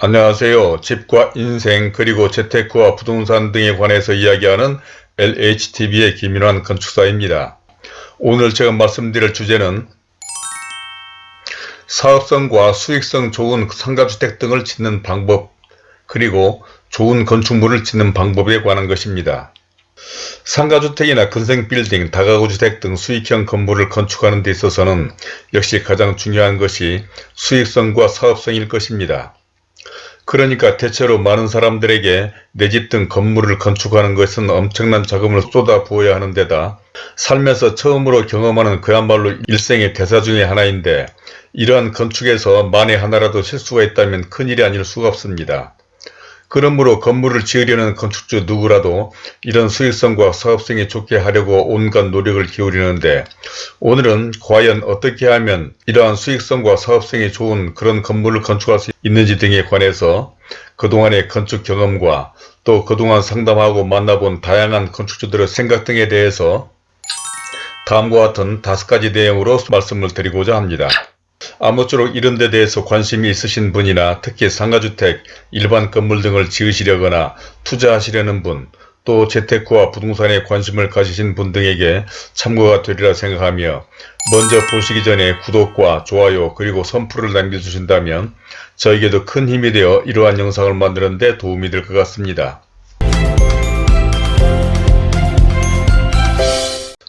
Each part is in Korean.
안녕하세요. 집과 인생 그리고 재테크와 부동산 등에 관해서 이야기하는 LHTV의 김인환 건축사입니다. 오늘 제가 말씀드릴 주제는 사업성과 수익성 좋은 상가주택 등을 짓는 방법 그리고 좋은 건축물을 짓는 방법에 관한 것입니다. 상가주택이나 근생빌딩, 다가구주택 등 수익형 건물을 건축하는 데 있어서는 역시 가장 중요한 것이 수익성과 사업성일 것입니다. 그러니까 대체로 많은 사람들에게 내 집 등 건물을 건축하는 것은 엄청난 자금을 쏟아 부어야 하는 데다 살면서 처음으로 경험하는 그야말로 일생의 대사 중의 하나인데 이러한 건축에서 만에 하나라도 실수가 있다면 큰일이 아닐 수가 없습니다. 그러므로 건물을 지으려는 건축주 누구라도 이런 수익성과 사업성이 좋게 하려고 온갖 노력을 기울이는데 오늘은 과연 어떻게 하면 이러한 수익성과 사업성이 좋은 그런 건물을 건축할 수 있는지 등에 관해서 그동안의 건축 경험과 또 그동안 상담하고 만나본 다양한 건축주들의 생각 등에 대해서 다음과 같은 다섯 가지 내용으로 말씀을 드리고자 합니다. 아무쪼록 이런 데 대해서 관심이 있으신 분이나 특히 상가주택, 일반 건물 등을 지으시려거나 투자하시려는 분, 또 재테크와 부동산에 관심을 가지신 분 등에게 참고가 되리라 생각하며 먼저 보시기 전에 구독과 좋아요 그리고 선풀을 남겨주신다면 저에게도 큰 힘이 되어 이러한 영상을 만드는 데 도움이 될 것 같습니다.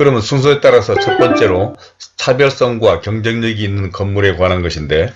그러면 순서에 따라서 첫 번째로 차별성과 경쟁력이 있는 건물에 관한 것인데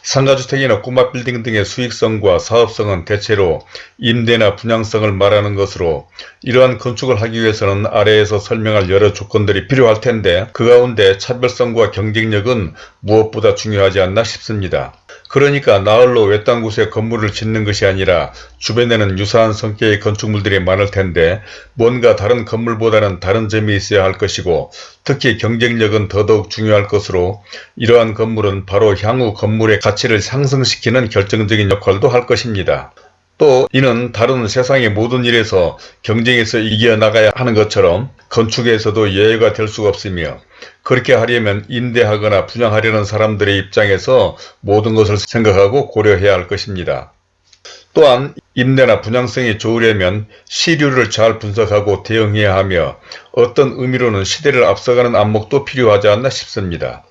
상가주택이나 꼬마 빌딩 등의 수익성과 사업성은 대체로 임대나 분양성을 말하는 것으로 이러한 건축을 하기 위해서는 아래에서 설명할 여러 조건들이 필요할 텐데 그 가운데 차별성과 경쟁력은 무엇보다 중요하지 않나 싶습니다. 그러니까 나홀로 외딴 곳에 건물을 짓는 것이 아니라 주변에는 유사한 성격의 건축물들이 많을 텐데 뭔가 다른 건물보다는 다른 점이 있어야 할 것이고 특히 경쟁력은 더더욱 중요할 것으로 이러한 건물은 바로 향후 건물의 가치를 상승시키는 결정적인 역할도 할 것입니다. 또 이는 다른 세상의 모든 일에서 경쟁에서 이겨나가야 하는 것처럼 건축에서도 예외가 될 수가 없으며 그렇게 하려면 임대하거나 분양하려는 사람들의 입장에서 모든 것을 생각하고 고려해야 할 것입니다. 또한 임대나 분양성이 좋으려면 시류를 잘 분석하고 대응해야 하며 어떤 의미로는 시대를 앞서가는 안목도 필요하지 않나 싶습니다.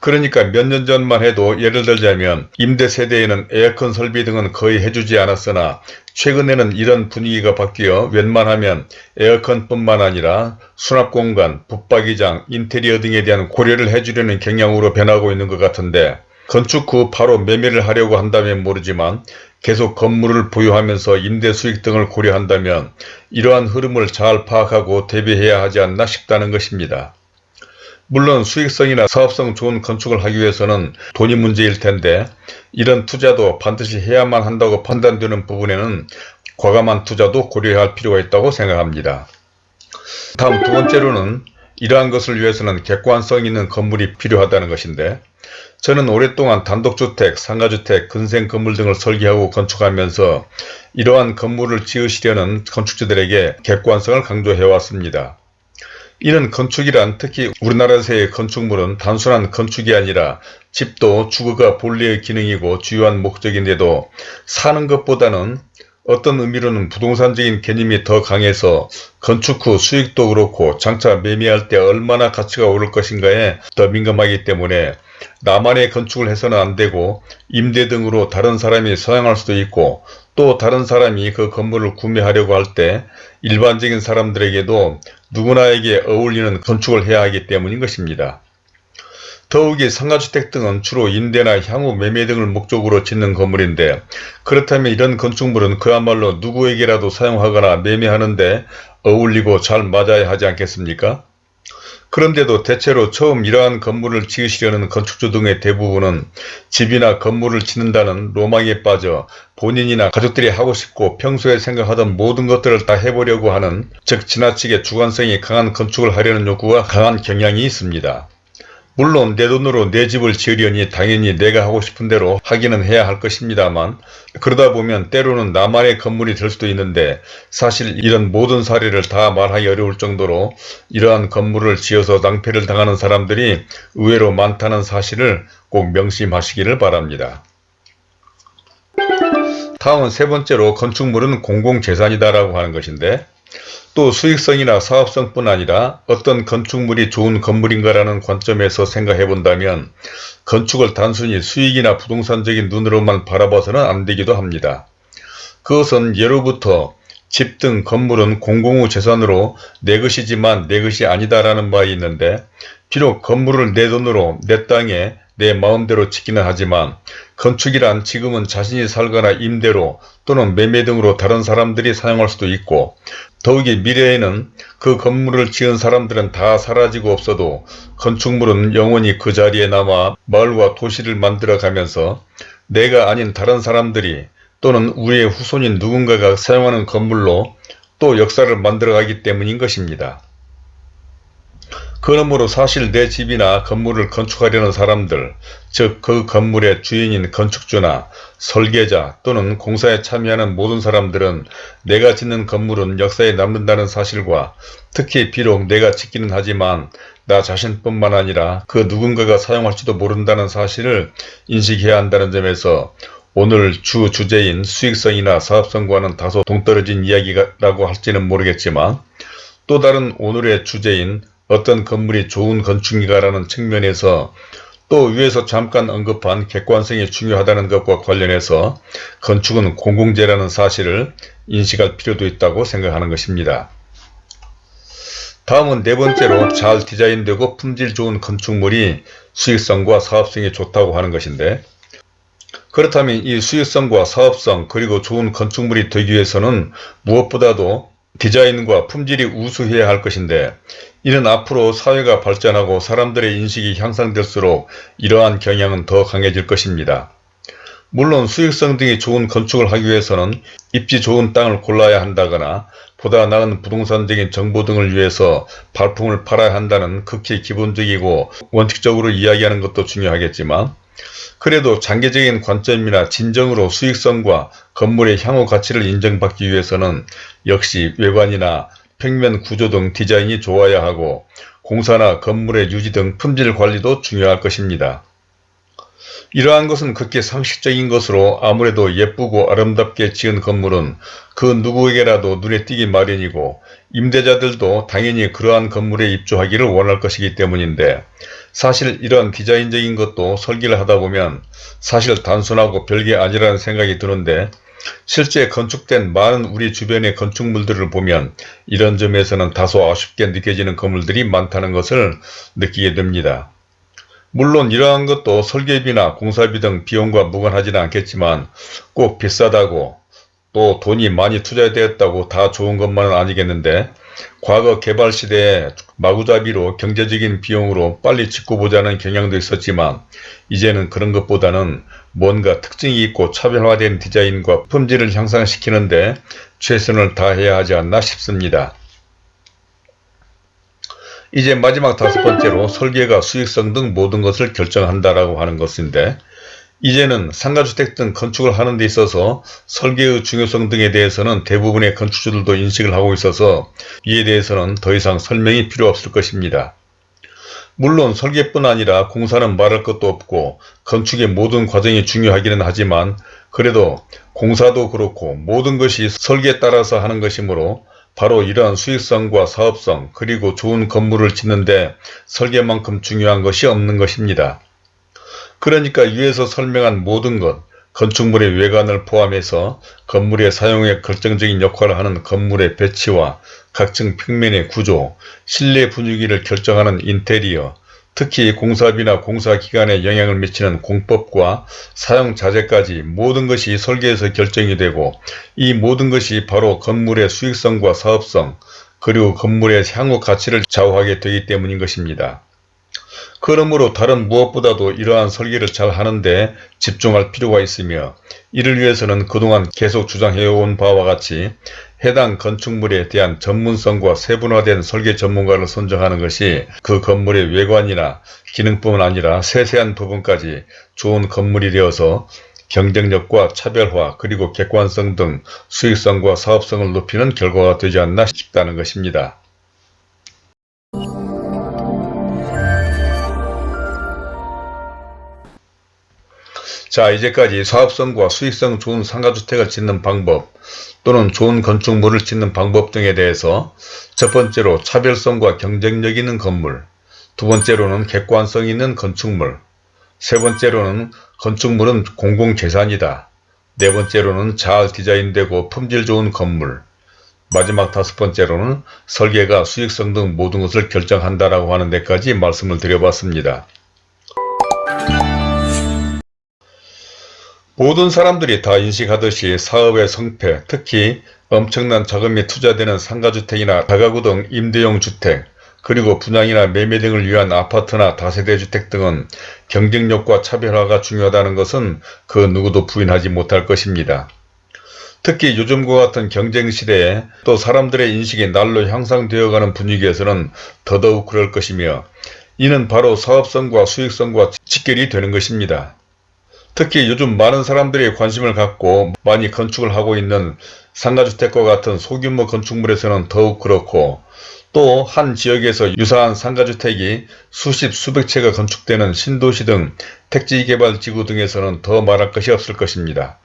그러니까 몇 년 전만 해도 예를 들자면 임대 세대에는 에어컨 설비 등은 거의 해주지 않았으나 최근에는 이런 분위기가 바뀌어 웬만하면 에어컨뿐만 아니라 수납공간, 붙박이장, 인테리어 등에 대한 고려를 해주려는 경향으로 변하고 있는 것 같은데 건축 후 바로 매매를 하려고 한다면 모르지만 계속 건물을 보유하면서 임대 수익 등을 고려한다면 이러한 흐름을 잘 파악하고 대비해야 하지 않나 싶다는 것입니다. 물론 수익성이나 사업성 좋은 건축을 하기 위해서는 돈이 문제일 텐데 이런 투자도 반드시 해야만 한다고 판단되는 부분에는 과감한 투자도 고려해야 할 필요가 있다고 생각합니다. 다음 두 번째로는 이러한 것을 위해서는 객관성 있는 건물이 필요하다는 것인데 저는 오랫동안 단독주택, 상가주택, 근생 건물 등을 설계하고 건축하면서 이러한 건물을 지으시려는 건축주들에게 객관성을 강조해 왔습니다. 이는 건축이란 특히 우리나라에서의 건축물은 단순한 건축이 아니라 집도 주거가 본래의 기능이고 주요한 목적인데도 사는 것보다는 어떤 의미로는 부동산적인 개념이 더 강해서 건축 후 수익도 그렇고 장차 매매할 때 얼마나 가치가 오를 것인가에 더 민감하기 때문에 나만의 건축을 해서는 안되고 임대 등으로 다른 사람이 사용할 수도 있고 또 다른 사람이 그 건물을 구매하려고 할 때 일반적인 사람들에게도 누구나에게 어울리는 건축을 해야 하기 때문인 것입니다. 더욱이 상가주택 등은 주로 임대나 향후 매매 등을 목적으로 짓는 건물인데 그렇다면 이런 건축물은 그야말로 누구에게라도 사용하거나 매매하는데 어울리고 잘 맞아야 하지 않겠습니까? 그런데도 대체로 처음 이러한 건물을 지으시려는 건축주 등의 대부분은 집이나 건물을 짓는다는 로망에 빠져 본인이나 가족들이 하고 싶고 평소에 생각하던 모든 것들을 다 해보려고 하는 즉 지나치게 주관성이 강한 건축을 하려는 욕구가 강한 경향이 있습니다. 물론 내 돈으로 내 집을 지으려니 당연히 내가 하고 싶은 대로 하기는 해야 할 것입니다만 그러다 보면 때로는 나만의 건물이 될 수도 있는데 사실 이런 모든 사례를 다 말하기 어려울 정도로 이러한 건물을 지어서 낭패를 당하는 사람들이 의외로 많다는 사실을 꼭 명심하시기를 바랍니다. 다음은 세 번째로 건축물은 공공재산이다 라고 하는 것인데 또 수익성이나 사업성뿐 아니라 어떤 건축물이 좋은 건물인가라는 관점에서 생각해 본다면 건축을 단순히 수익이나 부동산적인 눈으로만 바라봐서는 안 되기도 합니다. 그것은 예로부터 집 등 건물은 공공의 재산으로 내 것이지만 내 것이 아니다라는 바에 있는데 비록 건물을 내 돈으로 내 땅에 내 마음대로 짓기는 하지만 건축이란 지금은 자신이 살거나 임대로 또는 매매 등으로 다른 사람들이 사용할 수도 있고 더욱이 미래에는 그 건물을 지은 사람들은 다 사라지고 없어도 건축물은 영원히 그 자리에 남아 마을과 도시를 만들어 가면서 내가 아닌 다른 사람들이 또는 우리의 후손인 누군가가 사용하는 건물로 또 역사를 만들어 가기 때문인 것입니다. 그러므로 사실 내 집이나 건물을 건축하려는 사람들, 즉 그 건물의 주인인 건축주나 설계자 또는 공사에 참여하는 모든 사람들은 내가 짓는 건물은 역사에 남는다는 사실과 특히 비록 내가 짓기는 하지만 나 자신뿐만 아니라 그 누군가가 사용할지도 모른다는 사실을 인식해야 한다는 점에서 오늘 주 주제인 수익성이나 사업성과는 다소 동떨어진 이야기라고 할지는 모르겠지만 또 다른 오늘의 주제인 어떤 건물이 좋은 건축인가라는 측면에서 또 위에서 잠깐 언급한 객관성이 중요하다는 것과 관련해서 건축은 공공재라는 사실을 인식할 필요도 있다고 생각하는 것입니다. 다음은 네 번째로 잘 디자인되고 품질 좋은 건축물이 수익성과 사업성이 좋다고 하는 것인데 그렇다면 이 수익성과 사업성 그리고 좋은 건축물이 되기 위해서는 무엇보다도 디자인과 품질이 우수해야 할 것인데 이는 앞으로 사회가 발전하고 사람들의 인식이 향상될수록 이러한 경향은 더 강해질 것입니다. 물론 수익성 등이 좋은 건축을 하기 위해서는 입지 좋은 땅을 골라야 한다거나 보다 나은 부동산적인 정보 등을 위해서 발품을 팔아야 한다는 극히 기본적이고 원칙적으로 이야기하는 것도 중요하겠지만 그래도 장기적인 관점이나 진정으로 수익성과 건물의 향후 가치를 인정받기 위해서는 역시 외관이나 평면 구조 등 디자인이 좋아야 하고 공사나 건물의 유지 등 품질 관리도 중요할 것입니다. 이러한 것은 극히 상식적인 것으로 아무래도 예쁘고 아름답게 지은 건물은 그 누구에게라도 눈에 띄기 마련이고 임대자들도 당연히 그러한 건물에 입주하기를 원할 것이기 때문인데 사실 이런 디자인적인 것도 설계를 하다 보면 사실 단순하고 별게 아니라는 생각이 드는데 실제 건축된 많은 우리 주변의 건축물들을 보면 이런 점에서는 다소 아쉽게 느껴지는 건물들이 많다는 것을 느끼게 됩니다. 물론 이러한 것도 설계비나 공사비 등 비용과 무관하지는 않겠지만 꼭 비싸다고 또 돈이 많이 투자되었다고 다 좋은 것만은 아니겠는데 과거 개발 시대에 마구잡이로 경제적인 비용으로 빨리 짓고 보자는 경향도 있었지만 이제는 그런 것보다는 뭔가 특징이 있고 차별화된 디자인과 품질을 향상시키는데 최선을 다해야 하지 않나 싶습니다. 이제 마지막 다섯 번째로 설계가 수익성 등 모든 것을 결정한다라고 하는 것인데 이제는 상가주택 등 건축을 하는 데 있어서 설계의 중요성 등에 대해서는 대부분의 건축주들도 인식을 하고 있어서 이에 대해서는 더 이상 설명이 필요 없을 것입니다. 물론 설계뿐 아니라 공사는 말할 것도 없고 건축의 모든 과정이 중요하기는 하지만 그래도 공사도 그렇고 모든 것이 설계에 따라서 하는 것이므로 바로 이러한 수익성과 사업성 그리고 좋은 건물을 짓는데 설계만큼 중요한 것이 없는 것입니다. 그러니까 위에서 설명한 모든 것, 건축물의 외관을 포함해서 건물의 사용에 결정적인 역할을 하는 건물의 배치와 각층 평면의 구조, 실내 분위기를 결정하는 인테리어, 특히 공사비나 공사기간에 영향을 미치는 공법과 사용자재까지 모든 것이 설계에서 결정이 되고 이 모든 것이 바로 건물의 수익성과 사업성 그리고 건물의 향후 가치를 좌우하게 되기 때문인 것입니다. 그러므로 다른 무엇보다도 이러한 설계를 잘 하는데 집중할 필요가 있으며 이를 위해서는 그동안 계속 주장해온 바와 같이 해당 건축물에 대한 전문성과 세분화된 설계 전문가를 선정하는 것이 그 건물의 외관이나 기능뿐만 아니라 세세한 부분까지 좋은 건물이 되어서 경쟁력과 차별화 그리고 객관성 등 수익성과 사업성을 높이는 결과가 되지 않나 싶다는 것입니다. 자 이제까지 사업성과 수익성 좋은 상가주택을 짓는 방법 또는 좋은 건축물을 짓는 방법 등에 대해서 첫 번째로 차별성과 경쟁력 있는 건물 두 번째로는 객관성 있는 건축물 세 번째로는 건축물은 공공재산이다 네 번째로는 잘 디자인되고 품질 좋은 건물 마지막 다섯 번째로는 설계가 수익성 등 모든 것을 결정한다라고 하는 데까지 말씀을 드려봤습니다. 모든 사람들이 다 인식하듯이 사업의 성패, 특히 엄청난 자금이 투자되는 상가주택이나 다가구 등 임대용 주택, 그리고 분양이나 매매 등을 위한 아파트나 다세대 주택 등은 경쟁력과 차별화가 중요하다는 것은 그 누구도 부인하지 못할 것입니다. 특히 요즘과 같은 경쟁 시대에 또 사람들의 인식이 날로 향상되어가는 분위기에서는 더더욱 그럴 것이며 이는 바로 사업성과 수익성과 직결이 되는 것입니다. 특히 요즘 많은 사람들이 관심을 갖고 많이 건축을 하고 있는 상가주택과 같은 소규모 건축물에서는 더욱 그렇고 또 한 지역에서 유사한 상가주택이 수십 수백 채가 건축되는 신도시 등 택지개발지구 등에서는 더 말할 것이 없을 것입니다.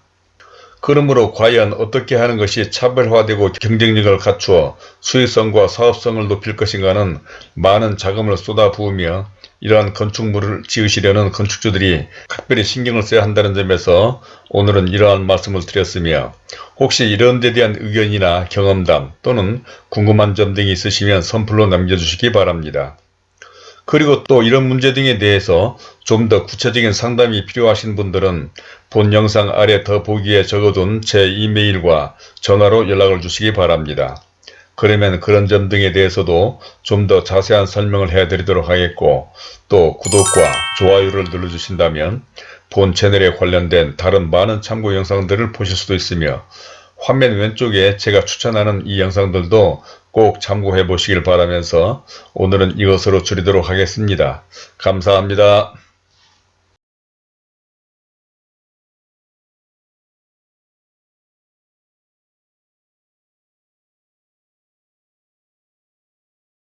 그러므로 과연 어떻게 하는 것이 차별화되고 경쟁력을 갖추어 수익성과 사업성을 높일 것인가는 많은 자금을 쏟아부으며 이러한 건축물을 지으시려는 건축주들이 각별히 신경을 써야 한다는 점에서 오늘은 이러한 말씀을 드렸으며 혹시 이런 데 대한 의견이나 경험담 또는 궁금한 점 등이 있으시면 선플로 남겨주시기 바랍니다. 그리고 또 이런 문제 등에 대해서 좀 더 구체적인 상담이 필요하신 분들은 본 영상 아래 더 보기에 적어둔 제 이메일과 전화로 연락을 주시기 바랍니다. 그러면 그런 점 등에 대해서도 좀 더 자세한 설명을 해드리도록 하겠고 또 구독과 좋아요를 눌러주신다면 본 채널에 관련된 다른 많은 참고 영상들을 보실 수도 있으며 화면 왼쪽에 제가 추천하는 이 영상들도 꼭 참고해 보시길 바라면서 오늘은 이것으로 줄이도록 하겠습니다. 감사합니다.